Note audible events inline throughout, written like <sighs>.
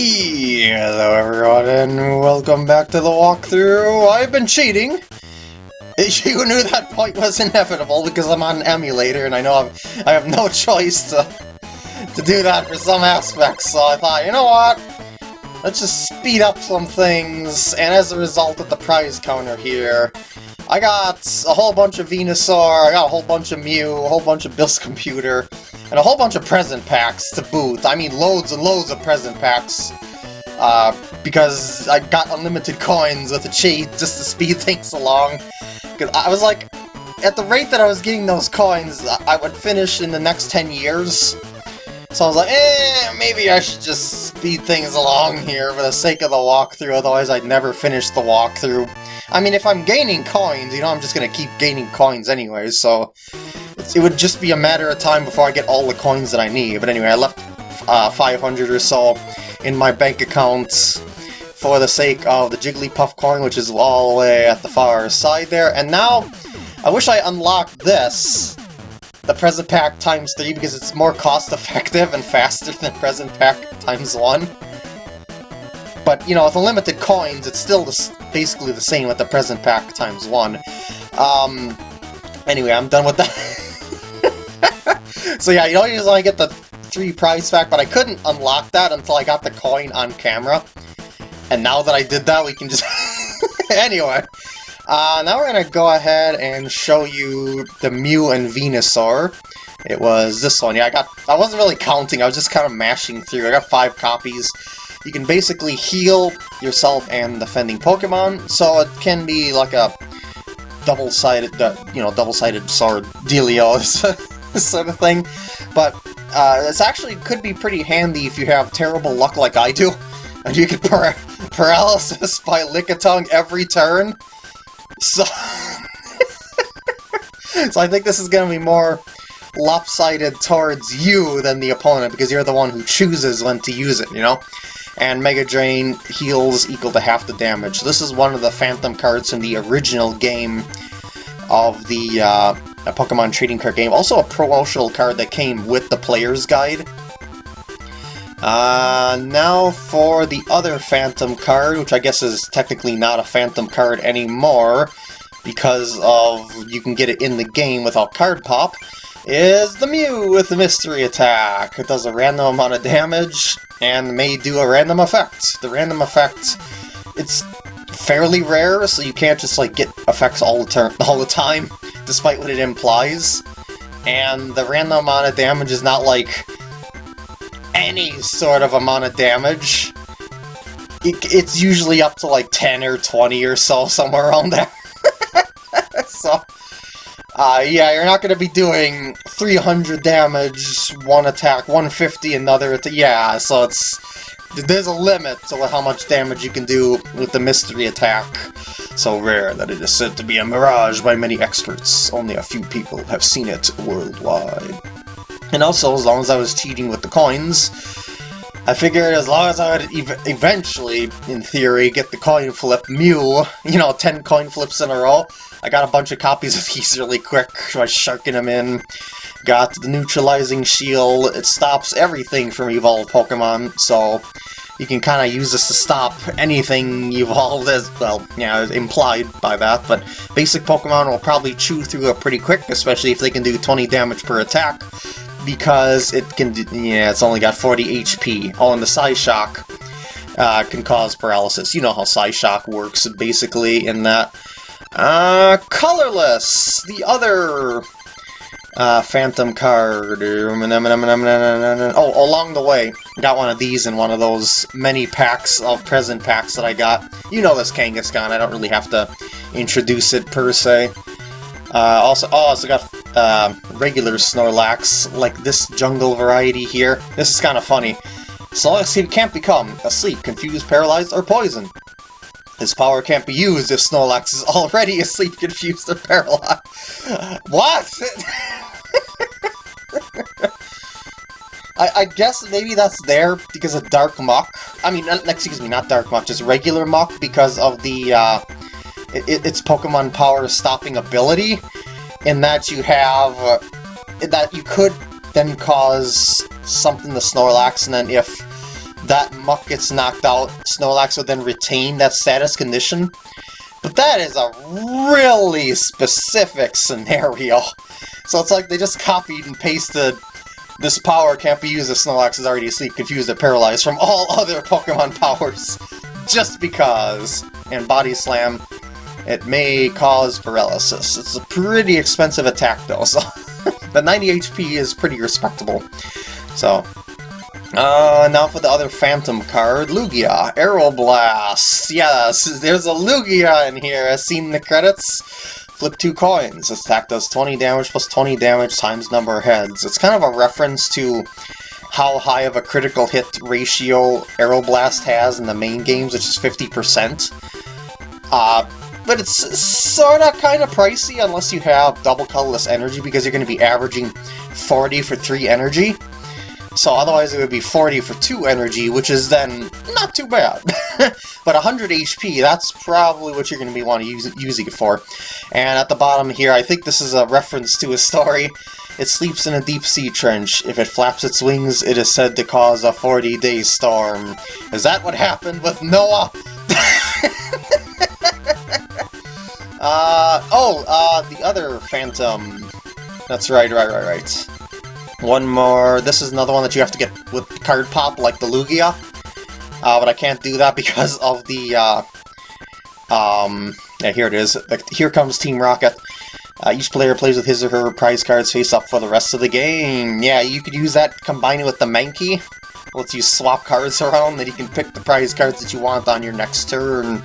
Hello everyone and welcome back to the walkthrough. I've been cheating. <laughs> You knew that point was inevitable because I'm on an emulator and I know I've, I have no choice to, to do that for some aspects, so I thought, you know what? Let's just speed up some things, and as a result of the prize counter here, I got a whole bunch of Venusaur, I got a whole bunch of Mew, a whole bunch of Bill's Computer, and a whole bunch of present packs to boot. I mean loads and loads of present packs. Uh, because I got unlimited coins with a cheat just to speed <laughs> things along. Cause I was like, at the rate that I was getting those coins, I would finish in the next 10 years. So I was like, eh, maybe I should just speed things along here for the sake of the walkthrough, otherwise I'd never finish the walkthrough. I mean, if I'm gaining coins, you know, I'm just gonna keep gaining coins anyway, so it would just be a matter of time before I get all the coins that I need. But anyway, I left uh, 500 or so in my bank account for the sake of the Jigglypuff coin, which is all the way at the far side there. And now, I wish I unlocked this, the present pack times 3, because it's more cost-effective and faster than present pack times 1. But, you know, with unlimited coins, it's still the, basically the same with the present pack times 1. Um, anyway, I'm done with that. <laughs> <laughs> so yeah, you don't usually get the three prize pack, but I couldn't unlock that until I got the coin on camera. And now that I did that, we can just... <laughs> anyway, uh, now we're going to go ahead and show you the Mew and Venusaur. It was this one. Yeah, I got. I wasn't really counting, I was just kind of mashing through. I got five copies. You can basically heal yourself and defending Pokemon, so it can be like a double-sided, you know, double-sided sword dealio. <laughs> <laughs> sort of thing. But uh, this actually could be pretty handy if you have terrible luck like I do. <laughs> And you get par <laughs> paralysis by Lickitung every turn. So... so I think this is going to be more lopsided towards you than the opponent, because you're the one who chooses when to use it, you know? And Mega Drain heals equal to half the damage. This is one of the Phantom cards from the original game of the uh, a Pokemon trading card game. Also a promotional card that came with the player's guide. Uh, now for the other Phantom card, which I guess is technically not a Phantom card anymore, because of you can get it in the game without card pop, is the Mew with the Mystery Attack. It does a random amount of damage, and may do a random effect. The random effect, it's fairly rare, so you can't just like get effects all the, <laughs> all the time despite what it implies. And the random amount of damage is not like any sort of amount of damage. It, it's usually up to like 10 or 20 or so, <laughs> somewhere around there. <laughs> so, uh, yeah, you're not going to be doing 300 damage, one attack, 150 another Yeah, so it's there's a limit to how much damage you can do with the mystery attack. So rare that it is said to be a mirage by many experts. Only a few people have seen it worldwide. And also, as long as I was cheating with the coins, I figured as long as I would ev eventually, in theory, get the coin flip Mew, you know, 10 coin flips in a row, I got a bunch of copies of these really quick by sharking them in. Got the neutralizing shield, it stops everything from evolved Pokemon, so you can kind of use this to stop anything <laughs> evolved as, well, yeah, implied by that, but basic Pokemon will probably chew through it pretty quick, especially if they can do 20 damage per attack, because it can, yeah, it's only got 40 HP. Oh, and the Psyshock uh, can cause paralysis. You know how Psy Shock works, basically, in that. Uh, Colorless! The other uh, Phantom card. Oh, along the way, got one of these in one of those many packs of present packs that I got. You know this Kangaskhan, I don't really have to introduce it per se. Uh, also, oh, also got uh, regular Snorlax, like this jungle variety here. This is kind of funny. Snorlax can't become asleep, confused, paralyzed, or poisoned. His power can't be used if Snorlax is <laughs> already asleep, confused, or paralyzed. <laughs> What? <laughs> I, I, guess maybe that's there because of Dark Muk. I mean, excuse me, not Dark Muk, just regular Muk because of the, uh, it, its Pokemon power stopping ability, in that you have, uh, that you could then cause something to Snorlax, and then if that Muk gets knocked out, Snorlax would then retain that status condition. But that is a really specific scenario. <laughs> So it's like they just copied and pasted this power can't be used if Snorlax is already asleep, confused, or paralyzed from all <laughs> other Pokemon powers. Just because. And Body Slam, it may cause paralysis. It's a pretty expensive attack though, so... <laughs> the 90 HP is pretty respectable. So, uh, now for the other Phantom card, Lugia, Aeroblast. Yes, there's a Lugia in here, as seen the credits. Flip two coins. This attack does 20 damage plus 20 damage times number of heads. It's kind of a reference to how high of a critical hit ratio Aeroblast has in the main games, which is 50%. Uh, but it's sort of kind of pricey unless you have double colorless energy because you're going to be averaging 40 for 3 energy. So otherwise it would be 40 for 2 energy, which is then not too bad. <laughs> but 100 HP, that's probably what you're going to be wanting to use, using it for. And at the bottom here, I think this is a reference to a story. It sleeps in a deep sea trench. If it flaps its wings, it is said to cause a 40-day storm. Is that what happened with Noah? <laughs> uh, oh, uh, the other Phantom. That's right, right, right, right. One more. This is another one that you have to get with card pop, like the Lugia. Uh, but I can't do that <laughs> because of the, uh, um, yeah, here it is. Here comes Team Rocket. Uh, each player plays with his or her prize cards face up for the rest of the game. Yeah, you could use that combining with the Mankey. Lets you swap cards around, that you can pick the prize cards that you want on your next turn,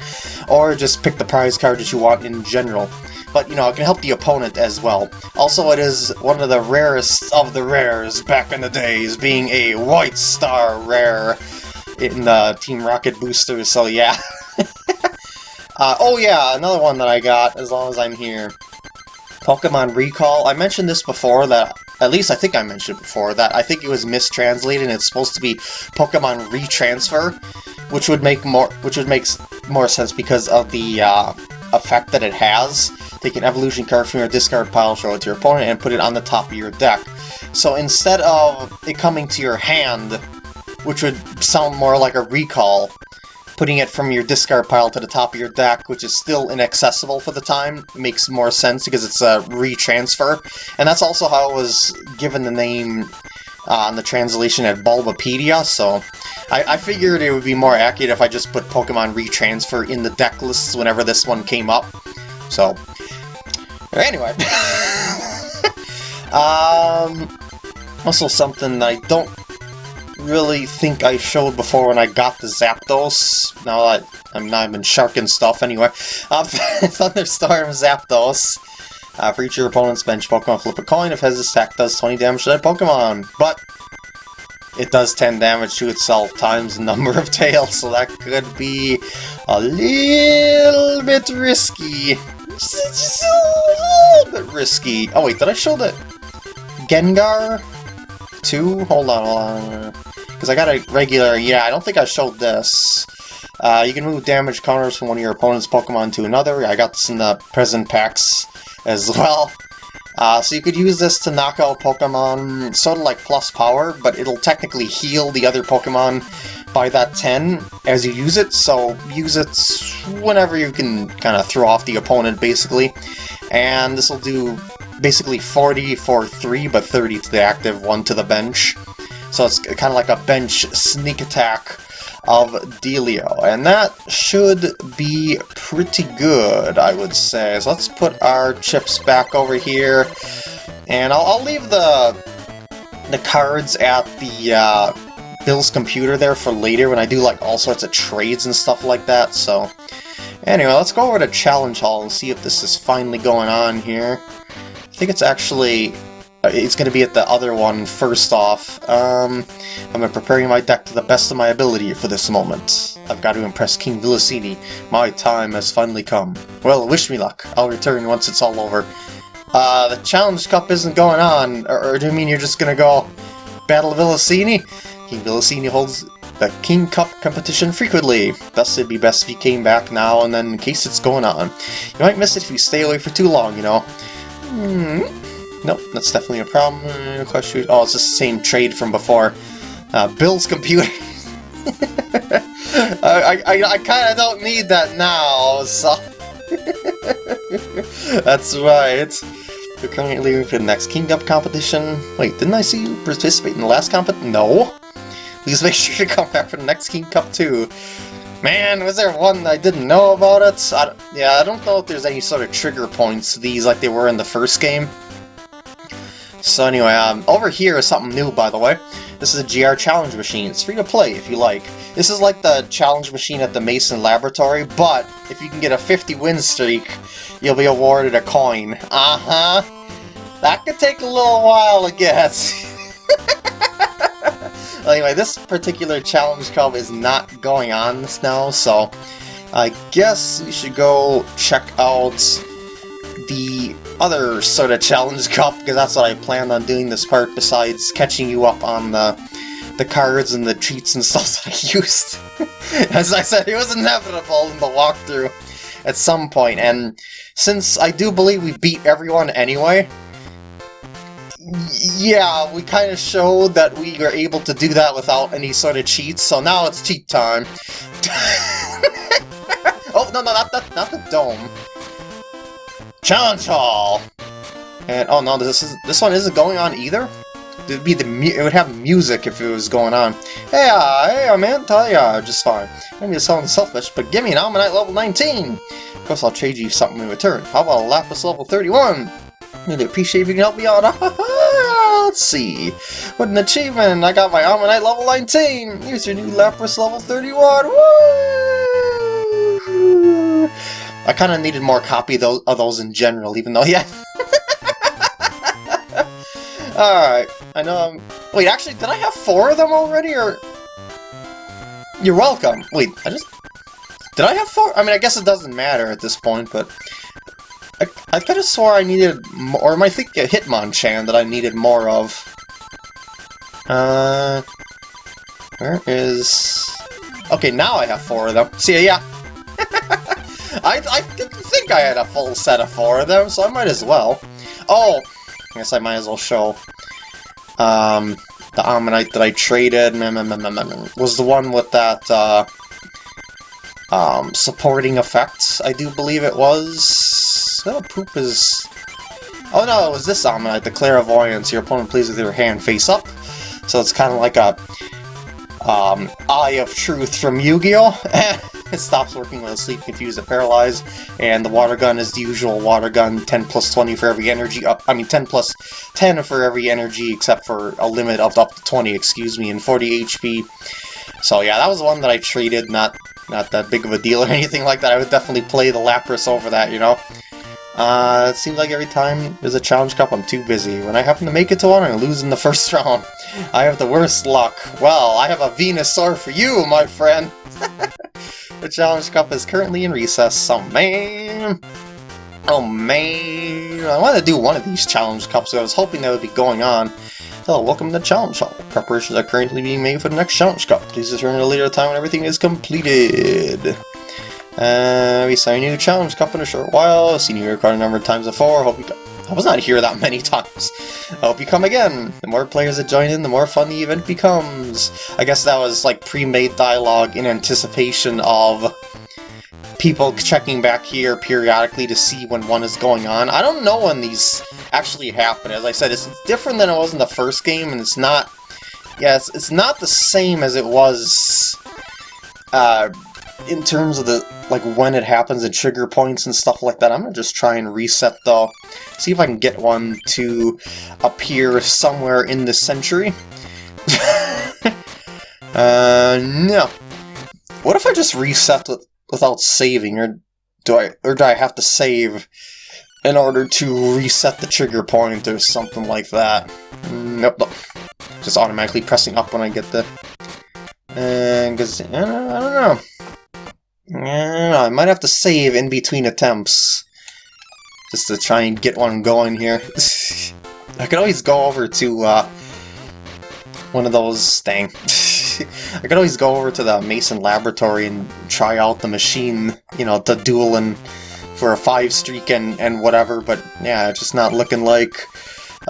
or just pick the prize card that you want in general but you know, it can help the opponent as well. Also, it is one of the rarest of the rares back in the days, being a White Star rare in the Team Rocket boosters, so yeah. <laughs> uh, oh yeah, another one that I got, as long as I'm here. Pokemon Recall. I mentioned this before, that at least I think I mentioned it before, that I think it was mistranslated and it's supposed to be Pokemon Retransfer, which would make more which would make more sense because of the uh, effect that it has. Take an evolution card from your discard pile, show it to your opponent, and put it on the top of your deck. So instead of it coming to your hand, which would sound more like a recall, putting it from your discard pile to the top of your deck, which is still inaccessible for the time, makes more sense because it's a retransfer. And that's also how it was given the name uh, on the translation at Bulbapedia, so I, I, figured it would be more accurate if I just put Pokemon Retransfer in the deck lists whenever this one came up. So, Anyway. <laughs> um, also something I don't really think I showed before when I got the Zapdos. Now that I'm not even sharking stuff anyway. Uh, <laughs> Thunderstorm Zapdos. Uh, for each of your opponent's bench Pokemon, flip a coin. If has attack, does 20 damage to that Pokemon. But it does 10 damage to itself times the number of tails, so that could be a little bit risky. Just a little bit risky. Oh wait, did I show the Gengar 2? Hold on, hold on. Because I got a regular, yeah, I don't think I showed this. Uh, you can move damage counters from one of your opponent's Pokemon to another. I got this in the present packs as <laughs> well. Uh, so you could use this to knock out Pokemon, sort of like plus power, but it'll technically heal the other Pokemon by that 10 as you use it, so use it whenever you can kind of throw off the opponent, basically. And this will do basically 40 for 3, but 30 to the active, 1 to the bench. So it's kind of like a bench sneak attack of Delio, and that should be pretty good, I would say. So let's put our chips back over here, and I'll, I'll leave the the cards at the uh, Bill's computer there for later when I do like all sorts of trades and stuff like that, so... Anyway, let's go over to Challenge Hall and see if this is finally going on here. I think it's actually... Uh, it's going to be at the other one first off. Um, I'm preparing my deck to the best of my ability for this moment. I've got to impress King Villasini. My time has finally come. Well, wish me luck. I'll return once it's all over. Uh, the Challenge Cup isn't going on, or, or do you mean you're just gonna go Battle Villasini? King Villasini holds the King Cup competition frequently. Thus, it'd be best if you came back now and then in case it's going on. You might miss it if you stay away for too long, you know. Hmm. Nope, that's definitely a problem. Question. Oh, it's the same trade from before. Uh, Bill's computer. <laughs> I, I, I kind of don't need that now, so... <laughs> That's right. You're currently leaving for the next King Cup competition. Wait, didn't I see you participate in the last competition? No. Please make sure to come back for the next King Cup too. Man, was there one I didn't know about it? I, yeah, I don't know if there's any sort of trigger points to these like they were in the first game. So anyway, um, over here is something new, by the way. This is a GR challenge machine. It's free to play if you like. This is like the challenge machine at the Mason Laboratory, but if you can get a 50 win streak, you'll be awarded a coin. Uh-huh. That could take a little while to get. <laughs> anyway, this particular challenge cup is not going on now, so I guess we should go check out the other sort of challenge cup, because that's what I planned on doing this part, besides catching you up on the the cards and the cheats and <laughs> stuff that I used. <laughs> As I said, it was inevitable in the walkthrough at some point, and since I do believe we beat everyone anyway, yeah, we kind of showed that we were able to do that without any sort of cheats, so now it's cheat time. <laughs> oh, no, no, not the, not the dome. Challenge Hall! And, oh no, this is this one isn't going on either? It'd be the it would have music if it was going on. Hey, uh, hey, man, tell ya, just fine. Maybe it's sounding selfish, but give me an Omanyte level 19! Of course, I'll trade you something in return. How about a Lapras level 31? Really appreciate if you can help me out. <laughs> Let's see. What an achievement! I got my Omanyte level 19! Here's your new Lapras level 31! Woo! I kind of needed more copy of those, of those in general, even though, <laughs> yeah. Alright, I know I'm... Wait, actually, did I have four of them already, or... You're welcome. Wait, I just... Did I have four? I mean, I guess it doesn't matter at this point, but... I, I have swore I needed more... Or I think a Hitmonchan that I needed more of. Uh... Where is... Okay, now I have four of them. See yeah. <laughs> I, I didn't think I had a full set of four of them, so I might as well. Oh, I guess I might as well show. Um, the Omanyte that I traded was the one with that, uh, um, supporting effect, I do believe it was. Oh, poop is... Oh no, it was this Omanyte, the Clairvoyance. Your opponent plays with your hand face up. So it's kind of like a um, Eye of Truth from Yu-Gi-Oh! <laughs> it stops working when asleep, confused, or paralyzed, and the water gun is the usual water gun, 10 plus 20 for every energy, uh, I mean 10 plus 10 for every energy, except for a limit of up to 20, excuse me, and 40 HP. So yeah, that was one that I traded, not not that big of a deal or <laughs> anything like that. I would definitely play the Lapras over that, you know? Uh, it seems like every time there's a challenge cup, I'm too busy. When I happen to make it to one, I lose in the <laughs> first round. I have the worst luck. Well, I have a Venusaur for you, my friend! <laughs> the challenge cup is currently in recess, oh man! Oh man! I wanted to do one of these challenge cups, so I was hoping that would be going on. Hello, welcome to the Challenge Hall. Preparations are currently being made for the next Challenge Cup. Please return at a later time when everything is completed. Uh, we saw a new challenge cup in a short while. Seen you record a number of times before. Hope you. I was not here that <laughs> many times. I hope you come again. The more players that join in, the more fun the event becomes. I guess that was like pre-made dialogue in anticipation of people checking back here periodically to see when one is going on. I don't know when these actually happen. As I said, it's different than it was in the first game, and it's not... Yes, yeah, it's, it's not the same as it was uh, in terms of the like when it happens and trigger points and stuff like that. I'm gonna just try and reset though. See if I can get one to appear somewhere in this century. <laughs> uh, no. What if I just reset with, without saving, or do I or do I have to save in order to reset the trigger point or something like that? Nope, nope. Just automatically pressing up when I get the... And uh, I don't know. I might have to save in between attempts. Just to try and get one going here. <laughs> I could always go over to, uh, one of those... dang. <laughs> I could always go over to the Mason Laboratory and try out the machine, you know, the and for a 5 streak and, and whatever, but yeah, it's just not looking like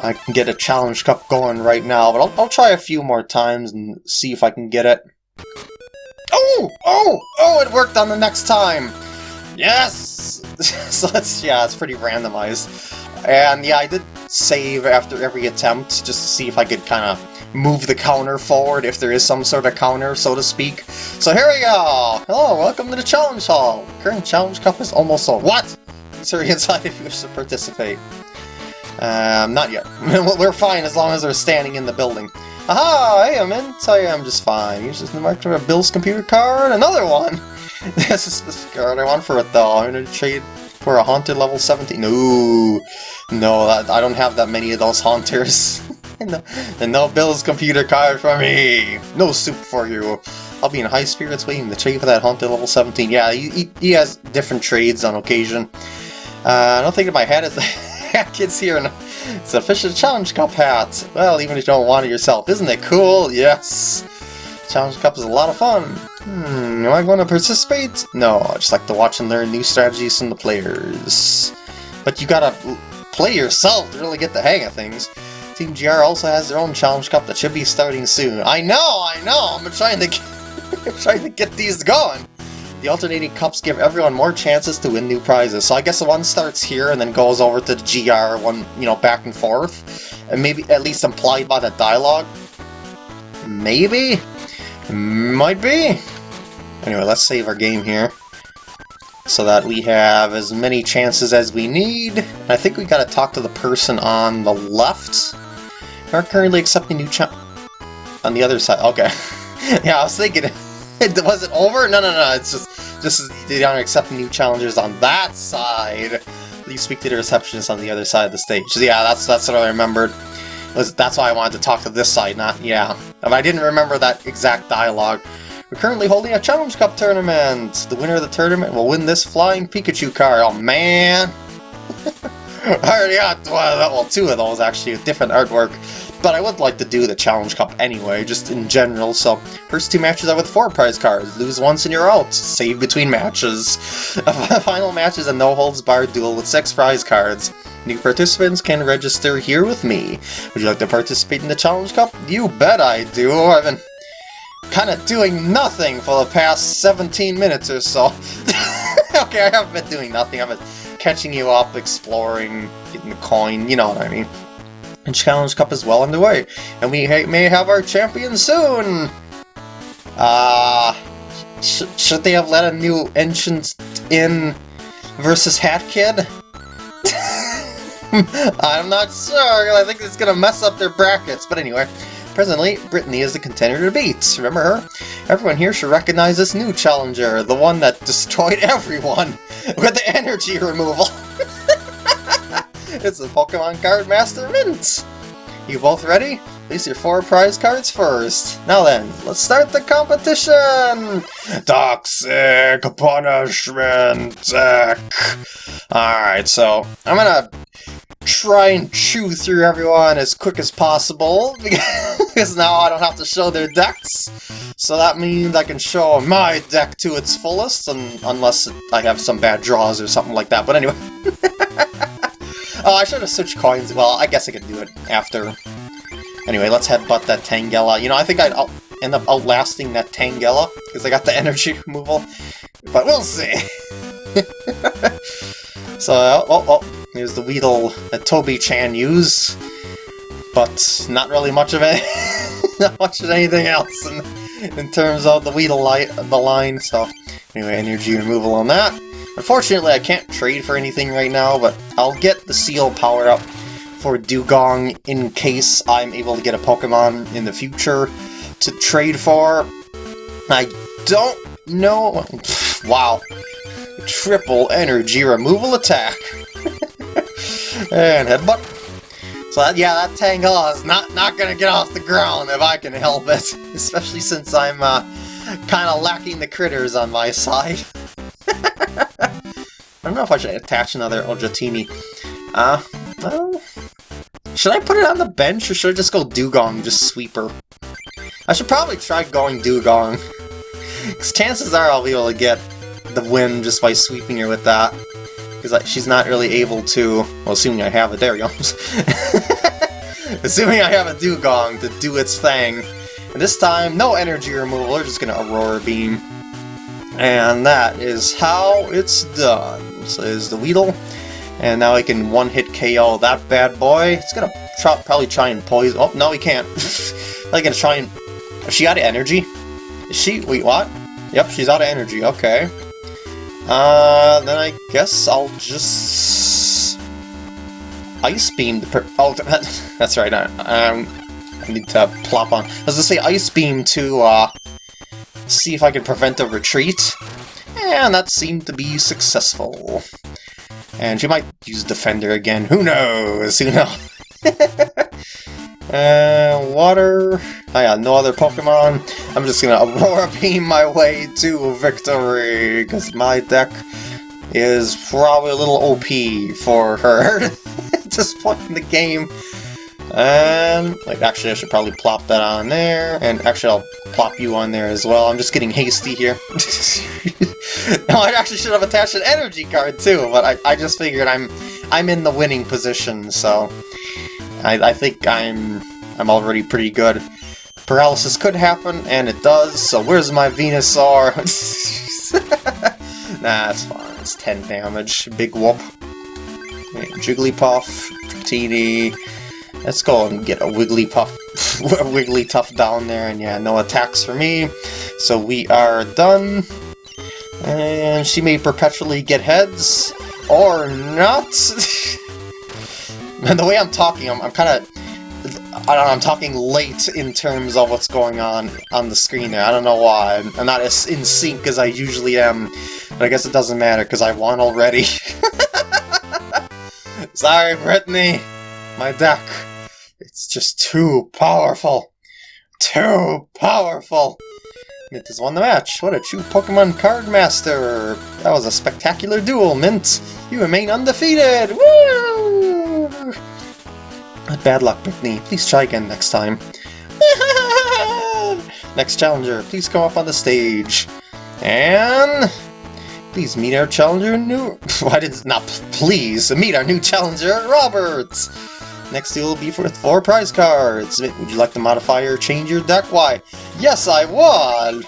I can get a challenge cup going right now, but I'll, I'll try a few more times and see if I can get it. Oh! Oh! Oh, it worked on the next time! Yes! <laughs> so that's, yeah, it's pretty randomized. And yeah, I did save after every attempt, just to see if I could kind of move the counter forward, if there is some sort of counter, so to speak. So here we go! Hello, welcome to the Challenge Hall! Current Challenge Cup is almost over. What? Sorry, inside if you wish to participate. Um, not yet. <laughs> We're fine as long as they're standing in the building. Aha! Hey, I'm in. Tell you I'm just fine. Use this mark to a Bill's computer card. Another one! <laughs> this is the card I want for it though. I'm gonna trade for a Haunter level 17. No, no, I don't have that many of those Haunters. <laughs> no, and no Bill's computer card for me. No soup for you. I'll be in high spirits waiting to trade for that Haunter level 17. Yeah, he, he, he has different trades on occasion. Uh, I don't think in my head is the kids here. It's a official Challenge Cup hat. Well, even if you don't want it yourself. Isn't it cool? Yes. Challenge Cup is a lot of fun. Hmm, am I going to participate? No, I just like to watch and learn new strategies from the players. But you gotta play yourself to really get the hang of things. Team GR also has their own Challenge Cup that should be starting soon. I know, I know, I'm trying to get, <laughs> trying to get these going. The alternating cups give everyone more chances to win new prizes. So I guess the one starts here and then goes over to the GR, one, you know, back and forth. And maybe at least implied by the dialogue. Maybe? Might be? Anyway, let's save our game here. So that we have as many chances as we need. I think we gotta talk to the person on the left. We're currently accepting new cha- On the other side, okay. <laughs> yeah, I was thinking... <laughs> was it over? No, no, no, it's just, just they aren't accepting new challengers on that side. You speak to the receptionist on the other side of the stage. Yeah, that's that's what I remembered. Was That's why I wanted to talk to this side, not, yeah. If I didn't remember that exact dialogue. We're currently holding a Challenge Cup tournament. The winner of the tournament will win this Flying Pikachu car. Oh, man! <laughs> I already got well, two of those, actually, with different artwork. But I would like to do the Challenge Cup anyway, just in general, so first two matches are with four prize cards. Lose once and you're out. Save between matches. <laughs> Final match is a no-holds-barred duel with six prize cards. New participants can register here with me. Would you like to participate in the Challenge Cup? You bet I do. I've been kind of doing nothing for the past 17 minutes or so. <laughs> okay, I haven't been doing nothing. I've been catching you up, exploring, getting the coin, you know what I mean. And Challenge Cup is well underway, and we ha may have our champion soon! Uh, sh should they have let a new entrant in versus Hat Kid? <laughs> I'm not sure, I think it's gonna mess up their brackets, but anyway. Presently, Brittany is the contender to beat. Remember her? Everyone here should recognize this new challenger, the one that destroyed <laughs> everyone with the energy removal. <laughs> it's the Pokemon Card Master Mint! You both ready? Place your four prize cards first. Now then, let's start the competition! Toxic Punishment Alright, so I'm gonna try and chew through everyone as quick as possible, <laughs> because now I don't have to show their decks. So that means I can show my deck to its fullest, and unless I have some bad draws or something like that. But anyway. Oh, I should have switched coins. Well, I guess I could do it after. Anyway, let's headbutt that Tangela. You know, I think I'd end up outlasting that Tangela, because I got the <laughs> energy removal. But we'll see. <laughs> so, oh, oh, oh. Here's the Weedle that Toby-chan used, but not really much of it. <laughs> not much of anything else in, in terms of the Weedle light, the line, so anyway, energy removal on that. Unfortunately, I can't trade for anything right now, but I'll get the Seel power up for Dewgong in case I'm able to get a Pokemon in the future to trade for. I don't know... <sighs> Wow. Triple energy removal attack. <laughs> and headbutt. So that, yeah, that Tangela is not, not gonna get off the ground if I can help it. <laughs> Especially since I'm uh, kind of lacking the critters on my <laughs> side. I don't know if I should attach another Ojatini. Uh, well, should I put it on the bench or should I just go Dewgong, just sweeper? I should probably try going Dewgong. Because <laughs> chances are I'll be able to get the win just by sweeping her with that because she's not really able to, well, assuming I have it, there you go. <laughs> assuming I have a Dewgong to do its thing, And this time, no energy removal, we're just gonna Aurora Beam. And that is how it's done. There's the Weedle. And now I can one-hit KO that bad boy. It's gonna try, probably try and poison... Oh, no, he can't. <laughs> like gonna try and... Is she out of energy? Is she... Wait, what? Yep, she's out of energy. Okay. Uh, then I guess I'll just... Ice Beam the per Oh, <laughs> that's right. I, um, I need to plop on. I was gonna say Ice Beam to, uh, see if I can prevent a retreat. And that seemed to be successful. And she might use Defender again. Who knows? Who knows? <laughs> uh, water. I got no other Pokemon. I'm just gonna <laughs> Aurora Beam my way to victory, because my deck is probably a little OP for her <laughs> at this point in the game. And, like, actually I should probably plop that on there, and actually I'll plop you on there as well. I'm just getting hasty here. <laughs> no, I actually should have attached an energy card too, but I, I just figured I'm I'm in the winning position, so I, I think I'm I'm already pretty good. Paralysis could happen, and it does, so where's my Venusaur? <laughs> nah, it's fine. It's 10 damage. Big whoop. Jigglypuff, Dratini, Let's go and get a Wigglypuff, <laughs> a Wigglytuff down there, and yeah, no attacks for me. So we are done. And she may perpetually get heads, or not. <laughs> and the way I'm talking, I'm, I'm kind of... I don't know, I'm talking late in terms of what's going on on the screen there. I don't know why. I'm not as in sync as I usually am, but I guess it doesn't matter because I won already. <laughs> Sorry, Brittany. My deck. It's just too powerful. Too powerful. Mint has won the match. What a true Pokemon card master. That was a spectacular duel, Mint. You remain undefeated. Woo! Bad luck, Brittany. Please try again next time. <laughs> next challenger, please come up on the stage. And... Please meet our challenger new... <laughs> Why did... Not please, meet our new challenger, Robert! Next deal will be for four prize cards. Would you like to modify or change your deck? Why, yes I would!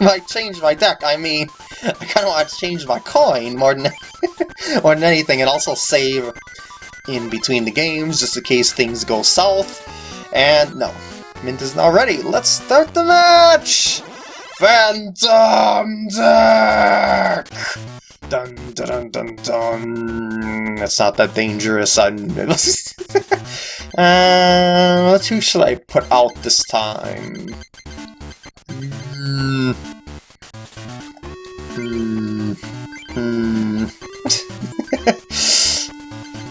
<laughs> I change my deck, I mean, I kind of want to change my coin more than, <laughs> more than anything, and also save in between the games, just in case things go south. And no, Mint is not ready. Let's start the match! Phantom Deck! Dun dun dun dun dun. It's not that dangerous. I'm. <laughs> uh, who should I put out this time? <laughs>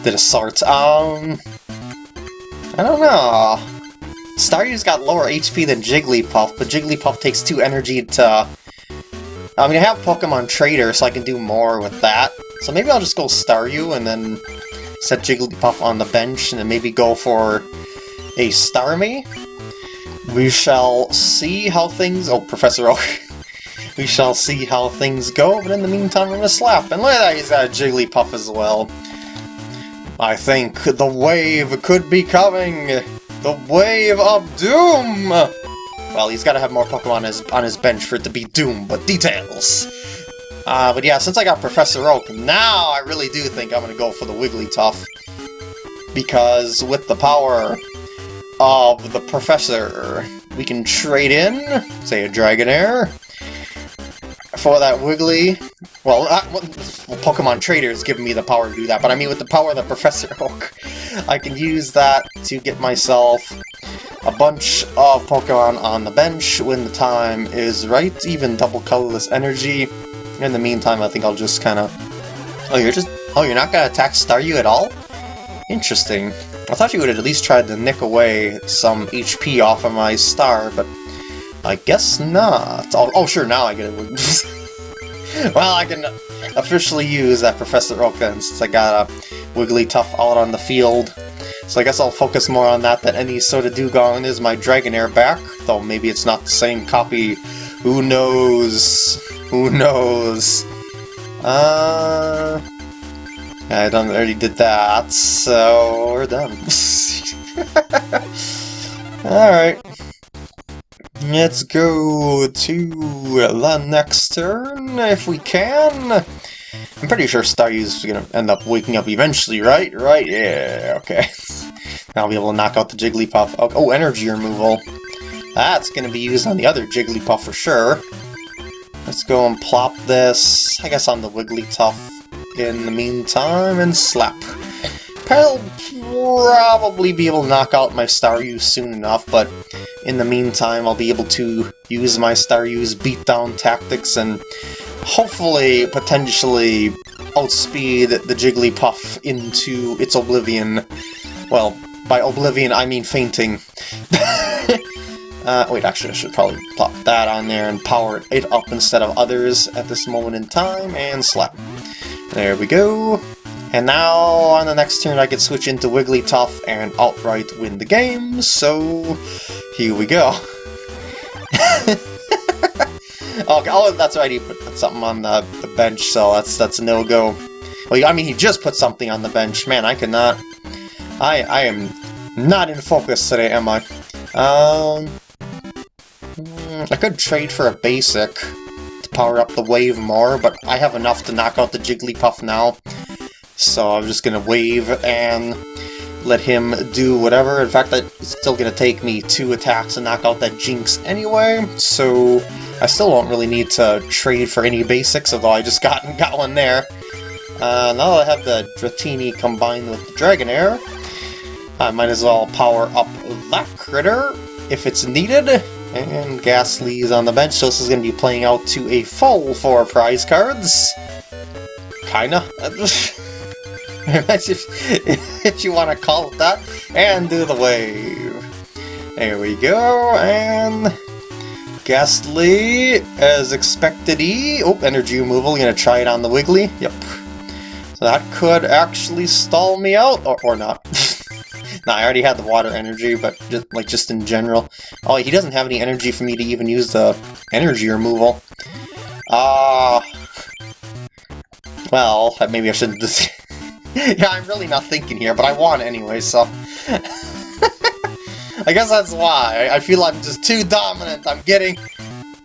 Did a sort. Um. I don't know. Staryu's got lower HP than Jigglypuff, but Jigglypuff takes 2 energy to I mean, I have Pokemon Trader, so I can do more with that. So maybe I'll just go Staryu and then set Jigglypuff on the bench and then maybe go for a Starmie. We shall see how things... Oh, Professor Oak. <laughs> we shall see how things go, but in the meantime I'm gonna slap. And look at that, he's got a Jigglypuff as well. I think the wave could be coming! The wave of doom! Well, he's got to have more Pokemon on his, on his bench for it to be Doom, but details! Uh, but yeah, since I got Professor Oak, now I really do think I'm going to go for the Wigglytuff. Because with the power of the Professor, we can trade in, say, a Dragonair, for that Wiggly. Well, uh, well, Pokemon Trader's giving me the power to do that, but I mean with the power of the Professor <laughs> Oak, I can use that to get myself a bunch of Pokemon on the bench when the time is right, even double colorless energy. In the meantime, I think I'll just kind of... Oh, you're just... Oh, you're not going to attack Staryu at all? Interesting. I thought you would have at least tried to nick away some HP off of my star, but I guess not. Oh, oh sure, now I get it. <laughs> well, I can officially use that Professor Oak then, since I got a Wigglytuff out on the field. So I guess I'll focus more on that than any sort of Dewgong is my Dragonair back, though maybe it's not the same copy. Who knows? Who knows? Uh... I done already did that, so we're done. <laughs> Alright. Let's go to the next turn, if we can. I'm pretty sure Staryu's gonna end up waking up eventually, right? Right? Yeah, okay. <laughs> Now I'll be able to knock out the Jigglypuff. Oh, oh, energy removal. That's gonna be used on the other Jigglypuff for sure. Let's go and plop this, I guess, on the Wigglytuff in the meantime, and slap. I'll probably be able to knock out my Staryu soon enough, but in the meantime I'll be able to use my Staryu's beatdown tactics and hopefully, potentially, outspeed the Jigglypuff into its oblivion. Well, by oblivion I mean fainting. <laughs> uh, wait, actually I should probably plop that on there and power it up instead of others at this moment in time, and slap. There we go. And now, on the next turn, I can switch into Wigglytuff and outright win the game, so here we go. <laughs> okay, oh, that's right, he put something on the, the bench, so that's that's a no-go. Well, I mean, he just put something on the bench. Man, I cannot... I, I am not in focus today, am I? Um... I could trade for a basic to power up the wave more, but I have enough to knock out the Jigglypuff now. So I'm just gonna wave and let him do whatever. In fact, that is still gonna take me two attacks to knock out that Jynx anyway, so I still don't really need to trade for any basics, although I just <laughs> got, got one there. Uh, now that I have the Dratini combined with the Dragonair, I might as well power up that critter if it's needed. And Gastly's on the bench, so this is going to be playing out to a full four prize cards. Kinda. <laughs> <laughs> if, if you want to call it that, and do the wave. There we go, and Gastly, as expected E. Oh, energy removal, gonna try it on the Wiggly. Yep. So that could actually stall me out, or, or not. <laughs> nah, I already had the water energy, but just, like just in general. Oh, he doesn't have any energy for me to even use the energy removal. Ah. Uh, well, maybe I shouldn't <laughs> just... <laughs> yeah, I'm really not thinking here, but I want anyway, so... <laughs> I guess that's why. I feel I'm just too dominant. I'm getting...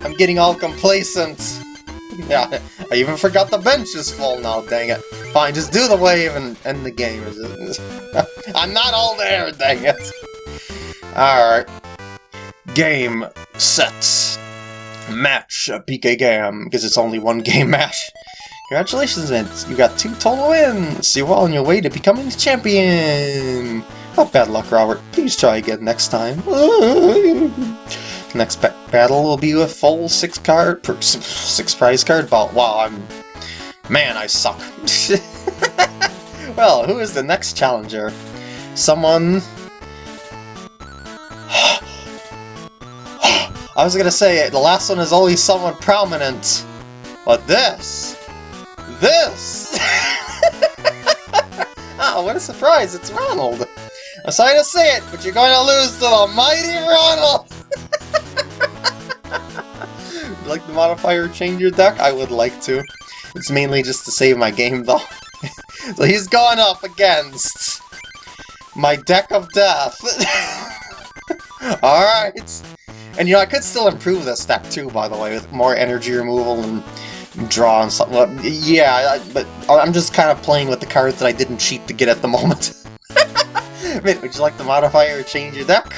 I'm getting all complacent. <laughs> Yeah, I even forgot the bench is full now, dang it. Fine, just do the wave and end the game. I'm not all there, dang it. Alright. Game, set, match, PK Gam, because it's only one game match. Congratulations, Vince! You got two total wins! You're well on your way to becoming the champion! Not bad luck, Robert. Please try again next time. <laughs> next battle will be a full six card, six prize card vault. Wow, I'm... Man, I suck. <laughs> well, who is the next challenger? Someone... <sighs> I was gonna say, the last one is always someone prominent. But this... This! oh, <laughs> what a surprise, it's Ronald! I'm sorry to say it, but you're going to lose to the mighty Ronald! <laughs> like the modifier change your deck? I would like to. It's mainly just to save my game, though. <laughs> so he's going up against my deck of death. Alright. And you know, I could still improve this deck too, by the way, with more energy removal and draw and something. Yeah, but I'm just kind of playing with the cards that I didn't cheat to get at the <laughs> moment. Would you like to modify or change your deck?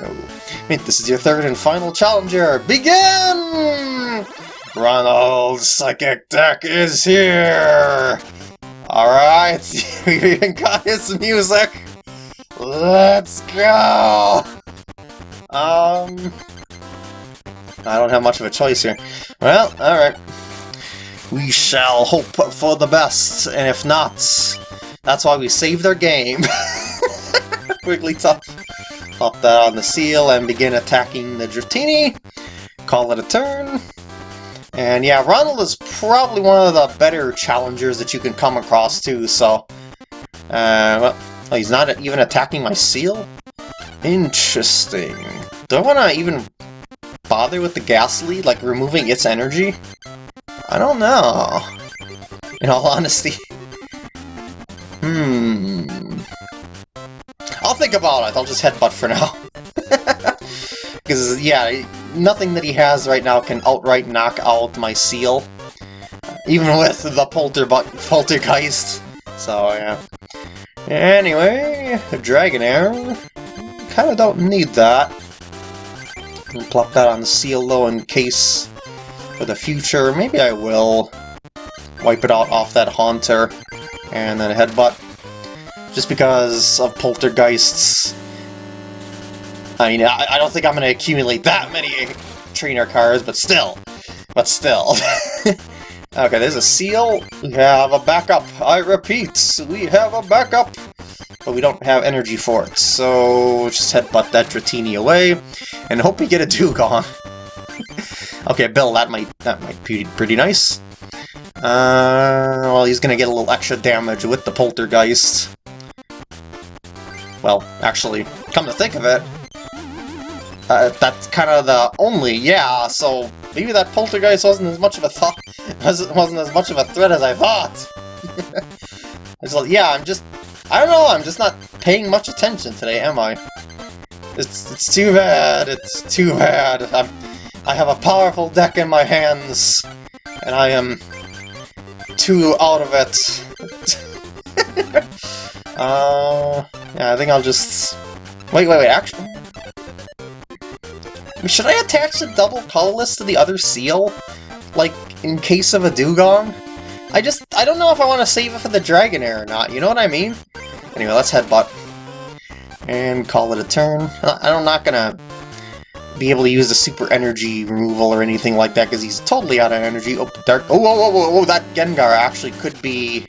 Oh. This is your third and final challenger. Begin! Ronald's psychic deck is here! Alright, we <laughs> even got his music! Let's go! Um... I don't have much of a choice here. Well, alright. We shall hope for the best, and if not, that's why we save their game. <laughs> Wigglytuff. Pop that on the Seel and begin attacking the Dratini. Call it a turn. And yeah, Ronald is probably one of the better challengers that you can come across too, so... Uh, well, he's not even attacking my Seel? Interesting. Do I want to even bother with the Gastly, like removing its energy? I don't know. In all honesty. Hmm. I'll think about it. I'll just headbutt for now. <laughs> Because, yeah, nothing that he has right now can outright knock out my Seel. Even with the Polter Poltergeist. So, yeah. Anyway, Dragonair. Kinda don't need that. Plop that on the Seel though in case for the future. Maybe I will wipe it out off that Haunter and then Headbutt. Just because of Poltergeists. I mean, I, I don't think I'm going to accumulate that many trainer cards, but still. But still. <laughs> okay, there's a Seel. We have a backup. I repeat, we have a backup. But we don't have energy for it, so just headbutt that Dratini away, and hope we get a Dewgong. <laughs> okay, Bill, that might that might be pretty nice. Uh, well, he's gonna get a little extra damage with the Poltergeist. Well, actually, come to think of it, uh, that's kind of the only, yeah, so maybe that Poltergeist wasn't as much of a thought, <laughs> wasn't, as much of a threat as I thought. <laughs> it's like, yeah, I'm just, I don't know, I'm just not paying much attention today, am I? It's, it's too bad, it's too bad. I'm, I have a powerful deck in my hands, and I am too out of it. <laughs> uh, yeah, I think I'll just... Wait, wait, wait, actually... Should I attach the double colorless to the other Seel? Like, in case of a Dewgong? I just, I don't know if I want to save it for the Dragonair or not, you know what I mean? Anyway, let's headbutt. And call it a turn. I'm not gonna be able to use the super energy removal or anything like that because he's totally out of energy. Oh, dark. Oh, whoa, whoa, whoa, whoa, that Gengar actually could be...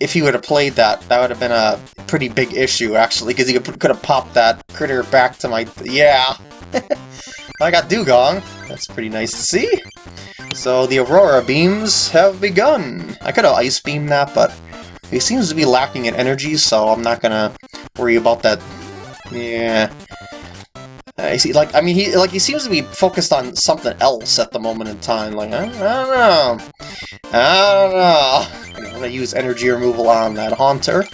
If he would have played that, that would have been a pretty big issue, actually, because he could have popped that critter back to my... Yeah! <laughs> I got Dewgong. That's pretty nice to see. So the Aurora Beams have begun. I could have Ice Beam that, but he seems to be lacking in energy, so I'm not gonna worry about that. Yeah. Uh, I see, like, I mean, he like he seems to be focused on something else at the moment in time. Like, I, I don't know, I don't know. I'm gonna use energy removal on that Haunter,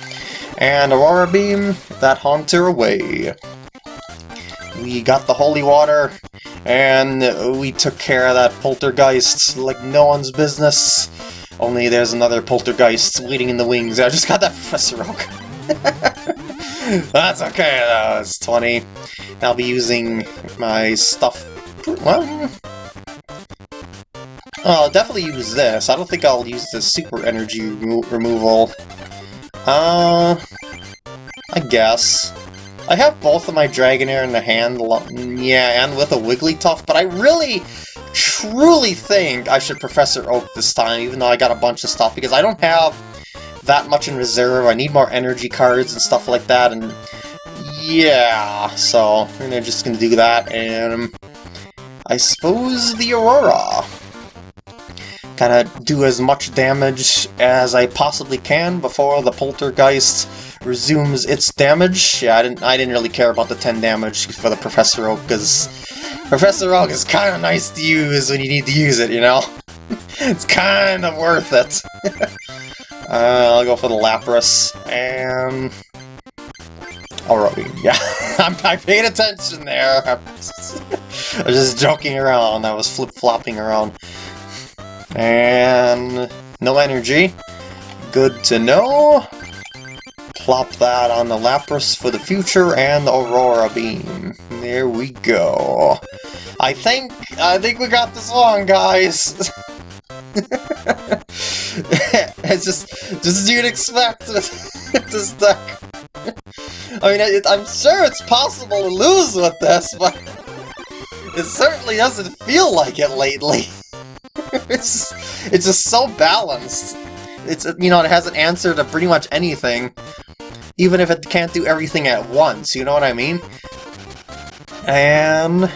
and Aurora Beam that Haunter away. We got the holy water, and we took care of that poltergeist like no one's business. Only there's another poltergeist waiting in the wings. I just got that <laughs> Professor Oak. <laughs> That's okay, though. It's 20. I'll be using my stuff... Well... I'll definitely use this. I don't think I'll use the super energy remo removal. Uh... I guess. I have both of my Dragonair in the hand, yeah, and with a Wigglytuff, but I really, truly think I should Professor Oak this time, even though I got a bunch of stuff, because I don't have that much in reserve. I need more energy cards and stuff like that, and yeah, so we're just gonna do that, and I suppose the Aurora. Kind of do as much damage as I possibly can before the Poltergeist resumes its damage. Yeah, I didn't I didn't really care about the 10 damage for the Professor Oak, because Professor Oak is kind of nice to use when you need to use it, you know? <laughs> it's kind of worth it. <laughs> uh, I'll go for the Lapras, and... Alrighty, yeah, <laughs> I'm, I paid attention there. <laughs> I was just joking around, I was flip-flopping around. And... no energy. Good to know plop that on the Lapras for the future and the Aurora Beam. There we go. I think, I think we got this one, guys. <laughs> <laughs> it's just, just as you'd expect <laughs> this deck. I mean, it, I'm sure it's possible to lose with this, but it certainly doesn't feel like it lately. <laughs> it's, it's just so balanced. It's, you know, it has an answer to pretty much anything even if it can't do everything at once, you know what I mean? And...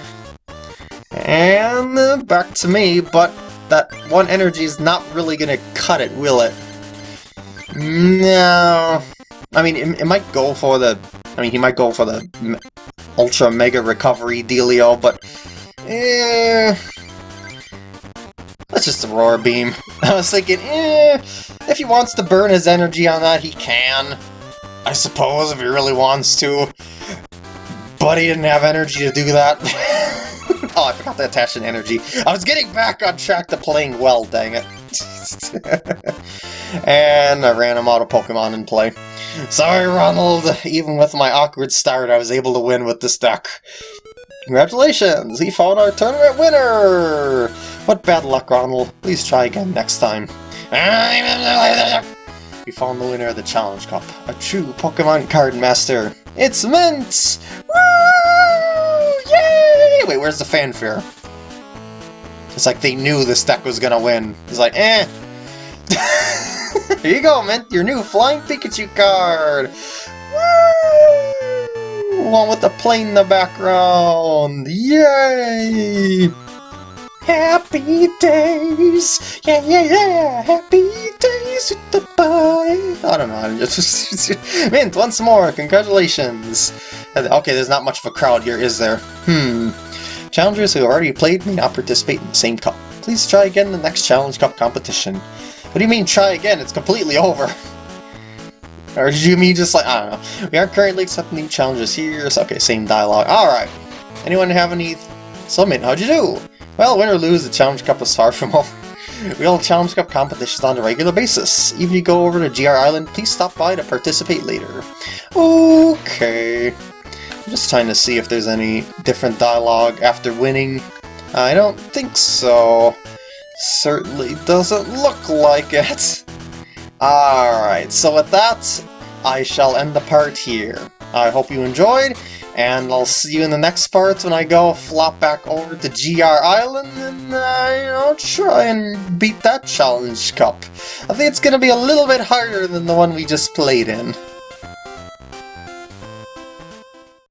And uh, back to me, but that one energy is not really gonna cut it, will it? No... I mean, it, it might go for the... I mean, he might go for the Ultra Mega Recovery dealio, but... Eh... That's just Aurora Beam. <laughs> I was thinking, eh, if he wants to burn his energy on that, he can. I suppose, if he really wants to. But he didn't have energy to do that. <laughs> oh, I forgot to attach an energy. I was getting back on track to playing well, dang it. <laughs> and I ran him out of Pokemon in play. Sorry, Ronald. Even with my awkward start, I was able to win with this deck. Congratulations! He found our tournament winner! What bad luck, Ronald. Please try again next time. <laughs> We found the winner of the Challenge Cup. A true Pokemon card master. It's Mint! Woo! Yay! Wait, where's the fanfare? It's like they knew this deck was gonna win. He's like, eh. <laughs> Here you go, Mint, your new Flying Pikachu card! Woo! One with the plane in the background! Yay! Happy days! Yeah, yeah, yeah! Happy days with the boy! I don't know, <laughs> I'm just... Mint, once more, congratulations! Okay, there's not much of a crowd here, is there? Hmm. Challengers who have already played may not participate in the same cup. Please try again in the next Challenge Cup competition. What do you mean, try again? It's completely over! <laughs> Or did you mean just like, I don't know. We aren't currently accepting new challenges here, so okay, same dialogue. Alright. Anyone have any... So, Mint, how'd you do? Well, win or lose, the Challenge Cup is far from <laughs> over. We hold Challenge Cup competitions on a regular basis. Even if you go over to GR Island, please stop by to participate later. Okay. I'm just trying to see if there's any different dialogue after winning. I don't think so. Certainly doesn't look like it. <laughs> Alright, so with that, I shall end the part here. I hope you enjoyed, and I'll see you in the next part when I go flop back over to GR Island and, uh, you know, try and beat that Challenge Cup. I think it's going to be a little bit harder than the one we just played in.